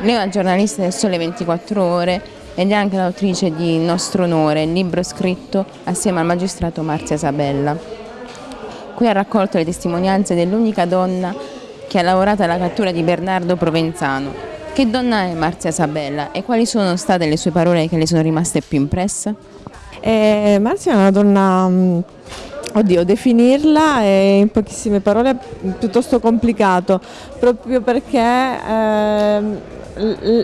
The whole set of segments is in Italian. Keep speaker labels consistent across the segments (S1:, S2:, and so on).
S1: Lei è una giornalista del Sole 24 Ore ed è anche l'autrice di Nostro Onore, il libro scritto assieme al magistrato Marzia Sabella. Qui ha raccolto le testimonianze dell'unica donna che ha lavorato alla cattura di Bernardo Provenzano. Che donna è Marzia Sabella e quali sono state le sue parole che le sono rimaste più impresse?
S2: Eh, Marzia è una donna, mm, oddio, definirla è in pochissime parole piuttosto complicato, proprio perché eh,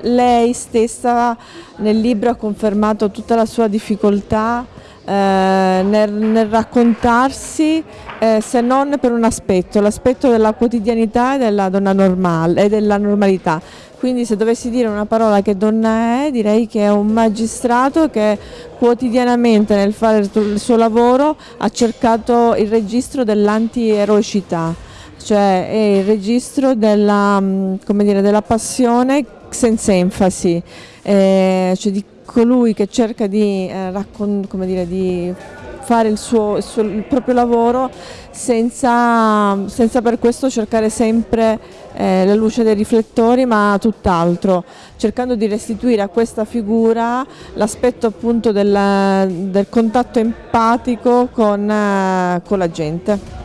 S2: lei stessa nel libro ha confermato tutta la sua difficoltà nel, nel, raccontarsi eh, se non per un aspetto, l'aspetto della quotidianità e della donna normale e della normalità. Quindi se dovessi dire una parola che donna è, direi che è un magistrato che quotidianamente nel fare il suo lavoro ha cercato il registro dell'anti-eroicità, cioè è il registro della, mm, dire, della passione senza enfasi, eh, cioè di colui che cerca di, eh, dire, di fare il, suo, il, suo, il proprio lavoro senza, senza, per questo cercare sempre eh, la luce dei riflettori ma tutt'altro, cercando di restituire a questa figura l'aspetto appunto del, del, contatto empatico con, eh, con la gente.